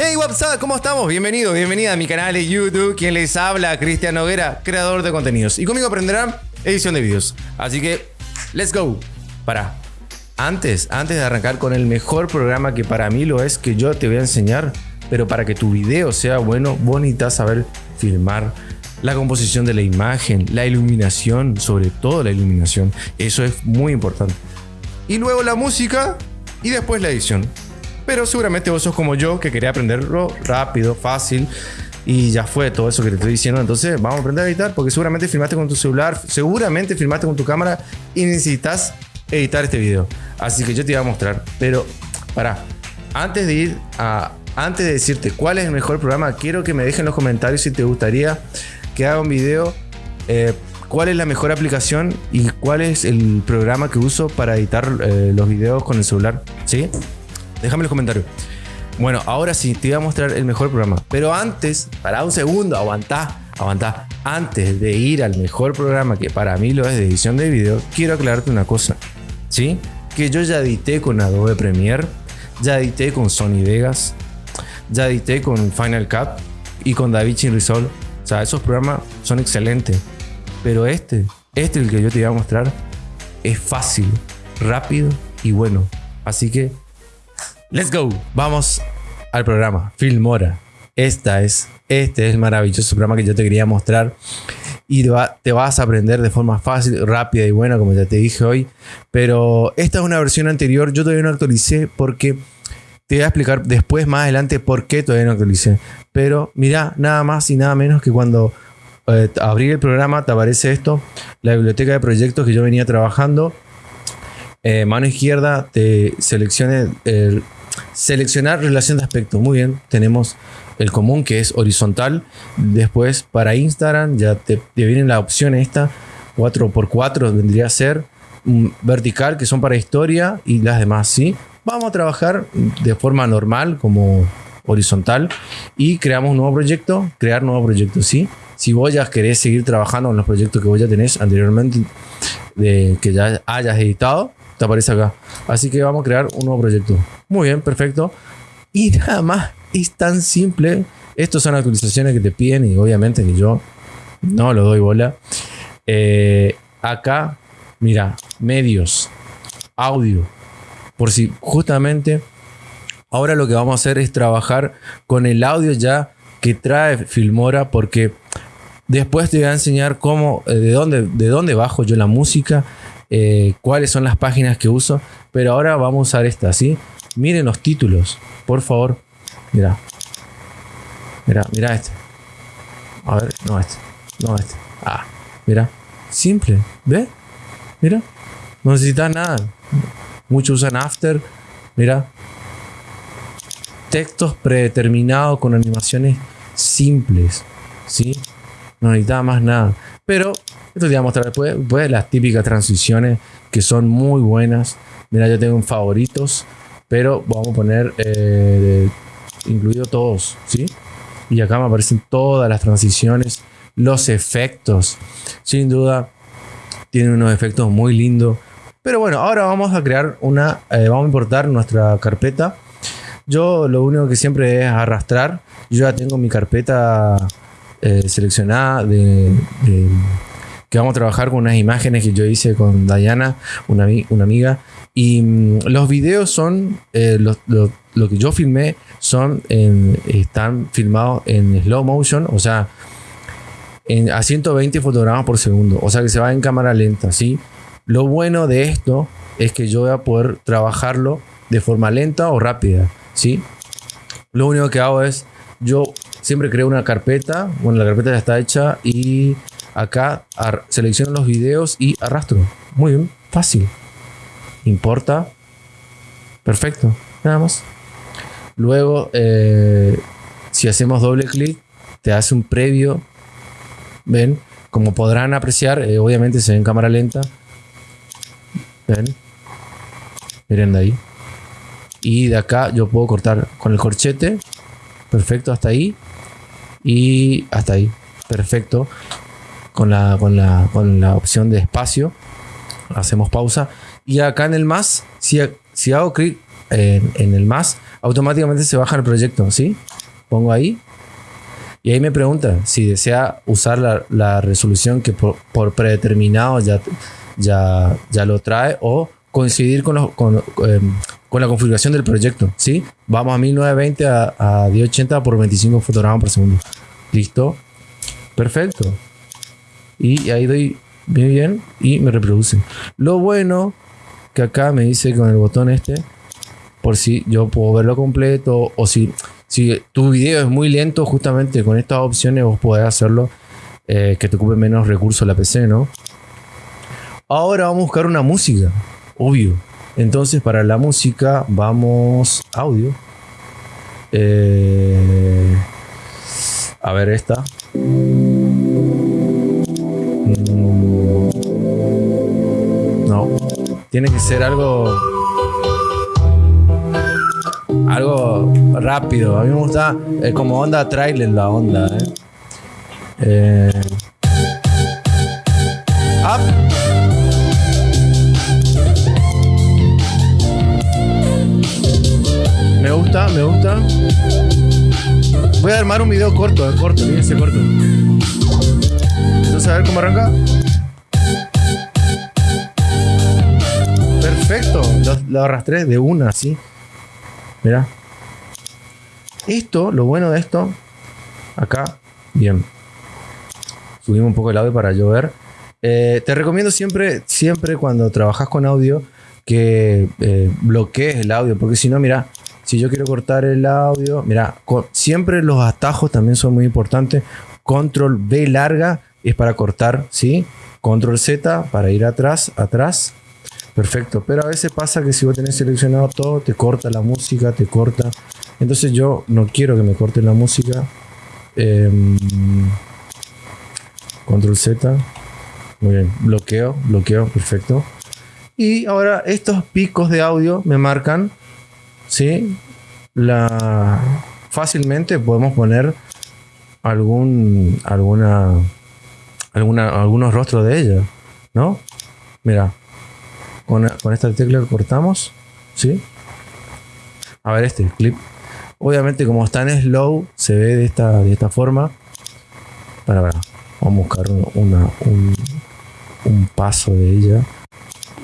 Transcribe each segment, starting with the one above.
Hey, what's up? ¿Cómo estamos? Bienvenido, bienvenida a mi canal de YouTube. Quien les habla, Cristian Noguera, creador de contenidos. Y conmigo aprenderán edición de vídeos. Así que, let's go. Para. Antes, antes de arrancar con el mejor programa que para mí lo es, que yo te voy a enseñar, pero para que tu video sea bueno, necesitas saber filmar, la composición de la imagen, la iluminación, sobre todo la iluminación. Eso es muy importante. Y luego la música y después la edición. Pero seguramente vos sos como yo, que quería aprenderlo rápido, fácil. Y ya fue todo eso que te estoy diciendo. Entonces vamos a aprender a editar porque seguramente filmaste con tu celular, seguramente filmaste con tu cámara y necesitas editar este video. Así que yo te voy a mostrar. Pero para, antes de ir a, antes de decirte cuál es el mejor programa, quiero que me dejen en los comentarios si te gustaría que haga un video. Eh, cuál es la mejor aplicación y cuál es el programa que uso para editar eh, los videos con el celular. ¿Sí? Déjame los comentarios. Bueno, ahora sí, te voy a mostrar el mejor programa. Pero antes, para un segundo, aguantá, aguantá. Antes de ir al mejor programa, que para mí lo es de edición de video, quiero aclararte una cosa. ¿Sí? Que yo ya edité con Adobe Premiere, ya edité con Sony Vegas, ya edité con Final Cut y con DaVinci Resolve. O sea, esos programas son excelentes. Pero este, este el que yo te voy a mostrar, es fácil, rápido y bueno. Así que Let's go. Vamos al programa. Filmora. Esta es, este es el maravilloso programa que yo te quería mostrar. Y te, vas a aprender de forma fácil, rápida y buena, como ya te dije hoy. Pero esta es una versión anterior. Yo todavía no actualicé porque te voy a explicar después, más adelante, por qué todavía no actualicé. Pero mira, nada más y nada menos que cuando eh, abrí el programa te aparece esto, la biblioteca de proyectos que yo venía trabajando. Eh, mano izquierda te seleccione el Seleccionar relación de aspecto. Muy bien, tenemos el común que es horizontal. Después para Instagram ya te, viene la opción esta. 4x4 vendría a ser vertical que son para historia y las demás, ¿sí? Vamos a trabajar de forma normal como horizontal y creamos un nuevo proyecto, crear nuevo proyecto, ¿sí? Si vos ya querés seguir trabajando en los proyectos que vos ya tenés anteriormente, de, que ya hayas editado, te aparece acá. Así que vamos a crear un nuevo proyecto. Muy bien, perfecto. Y nada más, es tan simple. Estas son actualizaciones que te piden y obviamente que yo no lo doy bola. Eh, acá, mira, medios, audio. Por si justamente ahora lo que vamos a hacer es trabajar con el audio ya que trae Filmora porque después te voy a enseñar cómo, eh, de dónde, de dónde bajo yo la música eh, cuáles son las páginas que uso. Pero ahora vamos a usar esta, ¿sí? Miren los títulos, por favor. Mira. Mira, mira este. A ver, no este. No este. Ah, mira. Simple. ¿Ve? Mira. No necesitas nada. Muchos usan After. Mira. Textos predeterminados con animaciones simples. ¿Sí? No necesitaba más nada. Pero esto te voy a mostrar después, las típicas transiciones que son muy buenas. Mira, yo tengo favoritos, pero vamos a poner eh, incluido todos, ¿sí? Y acá me aparecen todas las transiciones, los efectos. Sin duda, tiene unos efectos muy lindos. Pero bueno, ahora vamos a crear una, eh, vamos a importar nuestra carpeta. Yo lo único que siempre es arrastrar. Yo ya tengo mi carpeta eh, seleccionada de que vamos a trabajar con unas imágenes que yo hice con Diana, una, una amiga. Y mm, los videos son, eh, lo, que yo filmé son están filmados en slow motion, o sea, en, a 120 fotogramas por segundo, o sea que se va en cámara lenta, ¿sí? Lo bueno de esto es que yo voy a poder trabajarlo de forma lenta o rápida, ¿sí? Lo único que hago es, yo siempre creo una carpeta, bueno, la carpeta ya está hecha y Acá selecciono los videos y arrastro. Muy bien, fácil. Importa. Perfecto, nada más. Luego, eh, si hacemos doble clic, te hace un previo. Ven, como podrán apreciar, eh, obviamente se ve en cámara lenta. Ven, miren de ahí. Y de acá yo puedo cortar con el corchete. Perfecto, hasta ahí. Y hasta ahí. Perfecto con la, con la, con la opción de espacio. Hacemos pausa. Y acá en el más, si, si hago clic en, el más, automáticamente se baja el proyecto, ¿sí? Pongo ahí. Y ahí me pregunta si desea usar la, la resolución que por, por, predeterminado ya, ya, ya lo trae o coincidir con, con, eh, con, la configuración del proyecto, ¿sí? Vamos a 1920 a, a 1080 por 25 fotogramas por segundo. Listo. Perfecto. Y ahí doy bien bien y me reproduce. Lo bueno que acá me dice con el botón este, por si yo puedo verlo completo o si, si tu video es muy lento, justamente con estas opciones vos podés hacerlo eh, que te ocupe menos recursos la PC, ¿no? Ahora vamos a buscar una música, obvio. Entonces para la música vamos audio. Eh, a ver esta. Tiene que ser algo. Algo rápido. A mí me gusta eh, como onda trailer la onda, eh. eh. Me gusta, me gusta. Voy a armar un video corto, eh, corto, fíjense corto. Entonces a ver cómo arranca. Perfecto, lo, arrastré de una así. Mira. Esto, lo bueno de esto, acá, bien. Subimos un poco el audio para yo ver. Eh, te recomiendo siempre, siempre cuando trabajas con audio, que eh, bloquees el audio, porque si no, mira, si yo quiero cortar el audio, mira, siempre los atajos también son muy importantes. Control B larga es para cortar, ¿sí? Control Z para ir atrás, atrás. Perfecto, pero a veces pasa que si vos tenés seleccionado todo, te corta la música, te corta. Entonces yo no quiero que me corte la música. Em, control Z. Muy bien, bloqueo, bloqueo, perfecto. Y ahora estos picos de audio me marcan, ¿sí? La, fácilmente podemos poner algún, alguna, alguna, algunos rostros de ella, ¿no? Mira, con, esta tecla cortamos. ¿Sí? A ver este clip. Obviamente como está en slow, se ve de esta, de esta forma. Para, ver Vamos a buscar una, un, un paso de ella.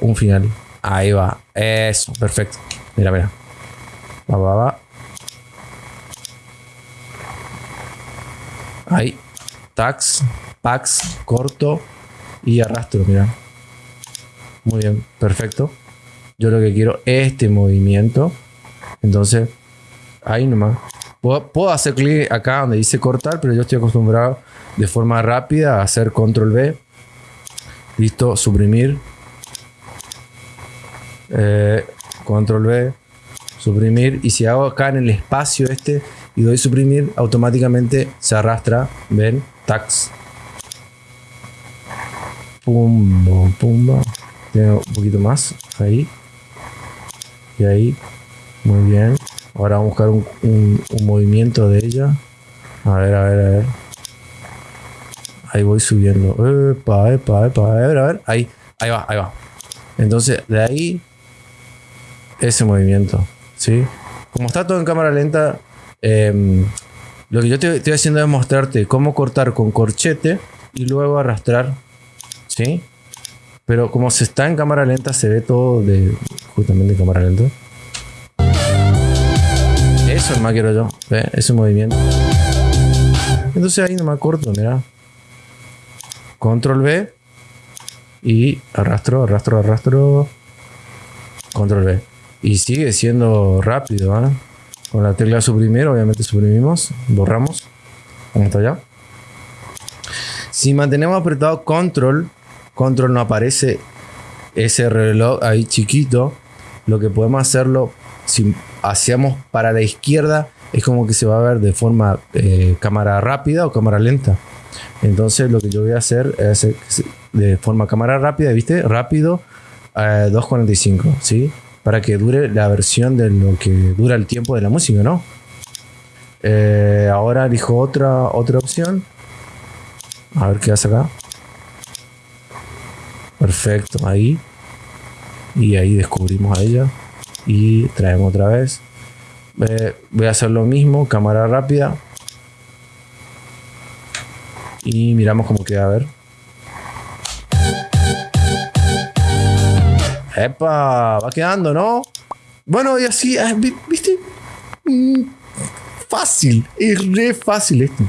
Un final. Ahí va. Eso, perfecto. Mira, mira. Va, va, va. Ahí. Tax, pax, corto y arrastro, mira. Muy bien, perfecto. Yo lo que quiero es este movimiento. Entonces, ahí nomás. Puedo, hacer clic acá donde dice cortar, pero yo estoy acostumbrado de forma rápida a hacer control B. Listo, suprimir. Eh, control B, suprimir. Y si hago acá en el espacio este y doy suprimir, automáticamente se arrastra. Ven, tax. Pumba, pumba. Tiene un poquito más. Ahí. Y ahí. Muy bien. Ahora vamos a buscar un, movimiento de ella. A ver, a ver, a ver. Ahí voy subiendo. Epa, epa. A ver, a ver. Ahí. Ahí va, ahí va. Entonces, de ahí. Ese movimiento. ¿Sí? Como está todo en cámara lenta. Em, lo que yo estoy haciendo es mostrarte cómo cortar con corchete y luego arrastrar. ¿Sí? Pero como se está en cámara lenta, se ve todo de justamente en cámara lenta. Eso es más quiero yo. ¿Ve? Ese movimiento. Entonces ahí nomás corto, mira. Control B. Y arrastro, arrastro, arrastro. Control B. Y sigue siendo rápido, ¿ah? Con la tecla suprimir, obviamente suprimimos. Borramos. Vamos hasta allá. Si mantenemos apretado control, control no aparece ese reloj ahí chiquito, lo que podemos hacerlo, si hacemos para la izquierda, es como que se va a ver de forma eh, cámara rápida o cámara lenta. Entonces lo que yo voy a hacer es de forma cámara rápida, ¿viste? Rápido, 2.45, eh, ¿sí? Para que dure la versión de lo que dura el tiempo de la música, ¿no? Eh, ahora elijo otra, otra opción. A ver qué hace acá. Perfecto, ahí. Y ahí descubrimos a ella. Y traemos otra vez. Eh, voy a hacer lo mismo, cámara rápida. Y miramos cómo queda, a ver. Epa, va quedando, ¿no? Bueno, y así, ah, ¿viste? Mm, fácil, es re fácil esto.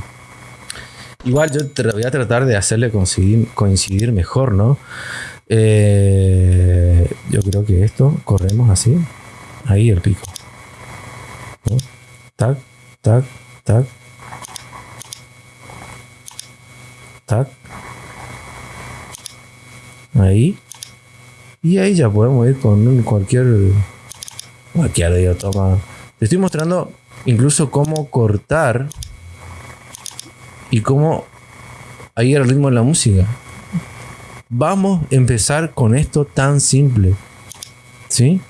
Igual yo voy a tratar de hacerle coincidir, coincidir mejor, ¿no? Eh, yo creo que esto, corremos así. Ahí el pico. Tac, tac, tac. Tac. Ahí. Y ahí ya podemos ir con cualquier... Cualquier toma. Te estoy mostrando incluso cómo cortar y cómo ahí el ritmo de la música. Vamos a empezar con esto tan simple. ¿Sí?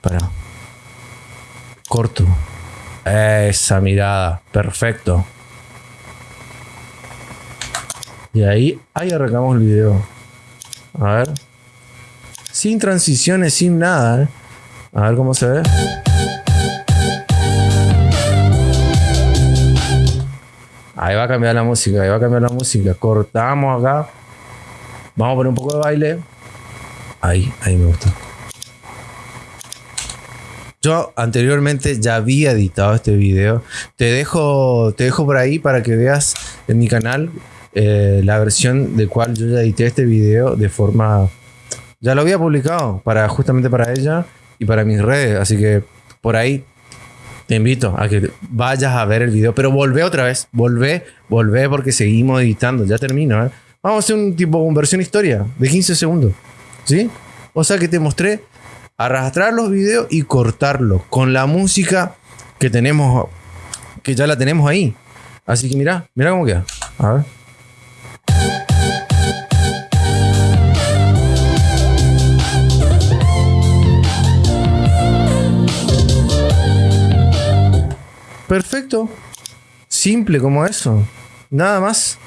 Para. Corto. Esa mirada. Perfecto. Y ahí, ahí arrancamos el video. A ver. Sin transiciones, sin nada. ¿eh? A ver cómo se ve. Ahí va a cambiar la música, ahí va a cambiar la música. Cortamos acá. Vamos a poner un poco de baile. Ahí, ahí me gusta. Yo anteriormente ya había editado este video. Te dejo, te dejo por ahí para que veas en mi canal eh, la versión de cual yo ya edité este video de forma... Ya lo había publicado para justamente para ella y para mis redes. Así que por ahí te invito a que vayas a ver el video. Pero volvé otra vez. Volvé, volvé porque seguimos editando. Ya termino. ¿eh? Vamos a hacer un tipo, una versión historia de 15 segundos. ¿Sí? O sea que te mostré arrastrar los videos y cortarlos con la música que tenemos, que ya la tenemos ahí. Así que mira, mira cómo queda. A ver. Perfecto. Simple como eso. Nada más.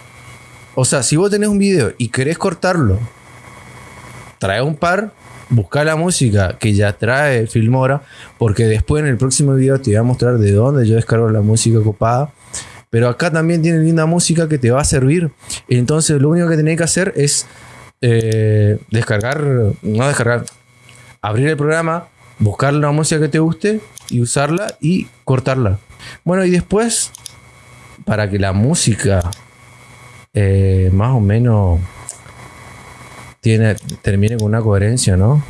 O sea, si vos tenés un video y querés cortarlo, trae un par, busca la música que ya trae Filmora, porque después en el próximo video te voy a mostrar de dónde yo descargo la música copada. Pero acá también tiene linda música que te va a servir. Entonces lo único que tenés que hacer es eh, descargar, no descargar, abrir el programa, buscar la música que te guste y usarla y cortarla. Bueno, y después, para que la música eh, más o menos tiene, termine con una coherencia, ¿no?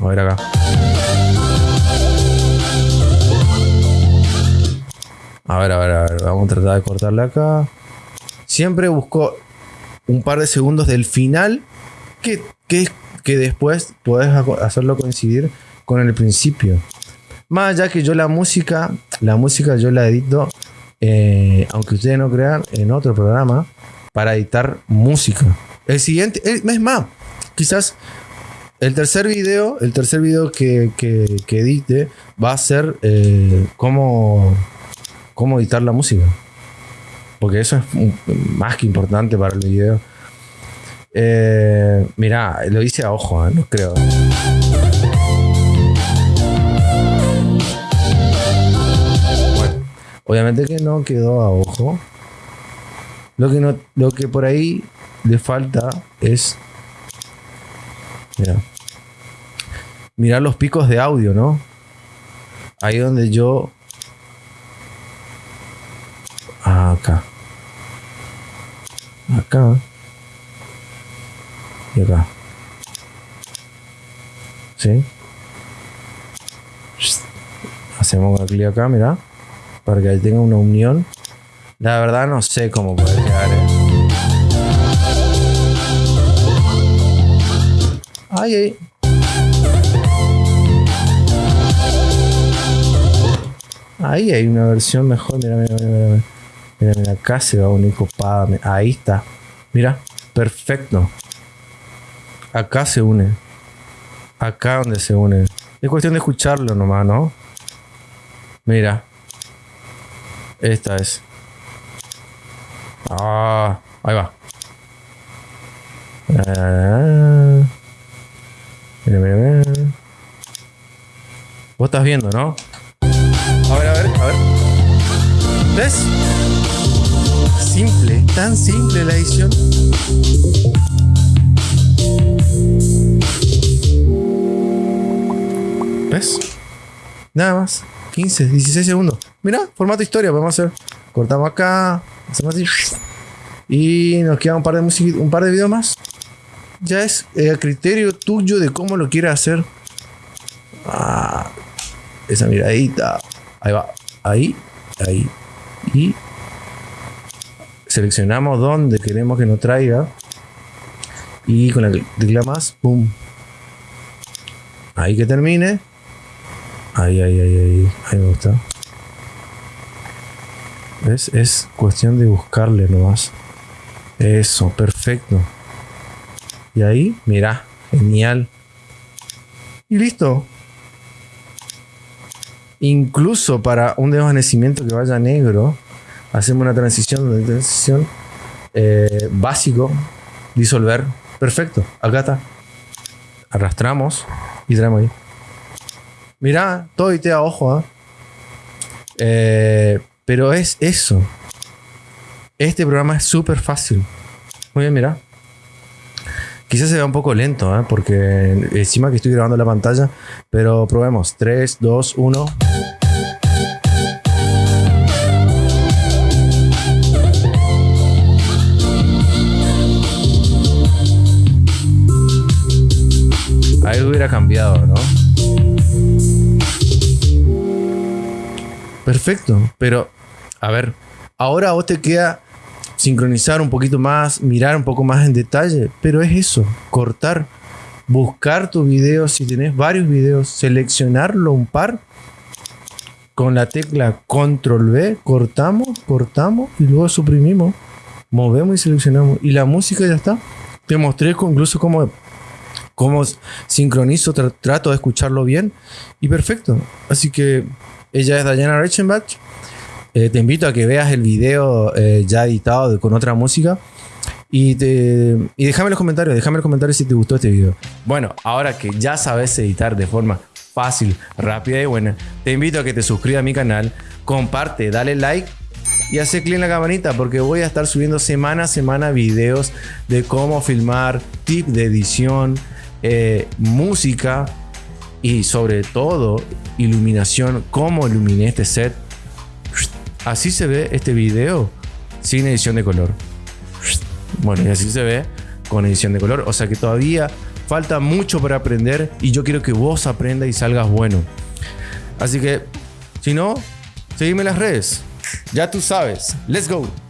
A ver acá. A ver, a ver, a ver. Vamos a tratar de cortarle acá. Siempre busco un par de segundos del final que, que, que después puedes hacerlo coincidir con el principio. Más allá que yo la música, la música yo la edito, eh, aunque ustedes no crean, en otro programa para editar música. El siguiente, es más, quizás el tercer video, el tercer video que, edite va a ser eh, cómo, cómo editar la música. Porque eso es más que importante para el video. Eh, mira, lo hice a ojo, no creo. Obviamente que no quedó a ojo. Lo que, no, lo que por ahí le falta es... Mira. Mirar los picos de audio, ¿no? Ahí donde yo... Acá. Acá. Y acá. ¿Sí? Hacemos clic acá, mira para que tenga una unión. La verdad no sé cómo puede quedar. Eh. Ay, ay. Ahí hay una versión mejor. Mira, mira, mira, mira. Mira, acá se va a unir copada. Ahí está. Mira, perfecto. Acá se une. Acá donde se une. Es cuestión de escucharlo nomás, ¿no? Mira. Esta es. Ah, ahí va. Ah, mira, mira, mira. Vos estás viendo, ¿no? A ver, a ver, a ver. ¿Ves? Simple, tan simple la edición. Nada más. 15, 16 segundos. Mira, formato historia, podemos hacer. Cortamos acá, hacemos. Y nos queda un par de música, un par de videos más. Ya es el criterio tuyo de cómo lo quieras hacer. Ah, esa miradita. Ahí va. Ahí, ahí. Y seleccionamos dónde queremos que nos traiga. Y con la tecla más, ¡pum! Ahí que termine. Ahí, ahí, ahí, ahí. Ahí me gusta. ¿Ves? Es cuestión de buscarle nomás. Eso, perfecto. Y ahí, mira, genial. Y listo. Incluso para un desvanecimiento que vaya negro, hacemos una transición, una transición eh, básico, disolver. Perfecto, acá está. Arrastramos y traemos ahí. Mira, todo y te a ojo, ¿ah? eh, pero es eso. Este programa es súper fácil. Muy bien, mira. Quizás se vea un poco lento, ¿eh? porque encima que estoy grabando la pantalla, pero probemos. 3, 2, 1. Ahí hubiera cambiado, ¿no? Perfecto, pero a ver, ahora vos te queda sincronizar un poquito más, mirar un poco más en detalle, pero es eso, cortar, buscar tu video, si tenés varios videos, seleccionarlo un par, con la tecla control V, cortamos, cortamos y luego suprimimos, movemos y seleccionamos y la música ya está. Te mostré incluso cómo, cómo sincronizo, trato de escucharlo bien y perfecto. Así que ella es Diana Reichenbach. Eh, te invito a que veas el video eh, ya editado con otra música. Y, te, y déjame los comentarios, déjame los comentarios si te gustó este video. Bueno, ahora que ya sabes editar de forma fácil, rápida y buena, te invito a que te suscribas a mi canal, comparte, dale like y hace clic en la campanita porque voy a estar subiendo semana a semana videos de cómo filmar, tip de edición, eh, música y sobre todo iluminación, cómo iluminé este set. Así se ve este video sin edición de color. Bueno, y así se ve con edición de color. O sea que todavía falta mucho para aprender y yo quiero que vos aprendas y salgas bueno. Así que, si no, seguime en las redes. Ya tú sabes. Let's go.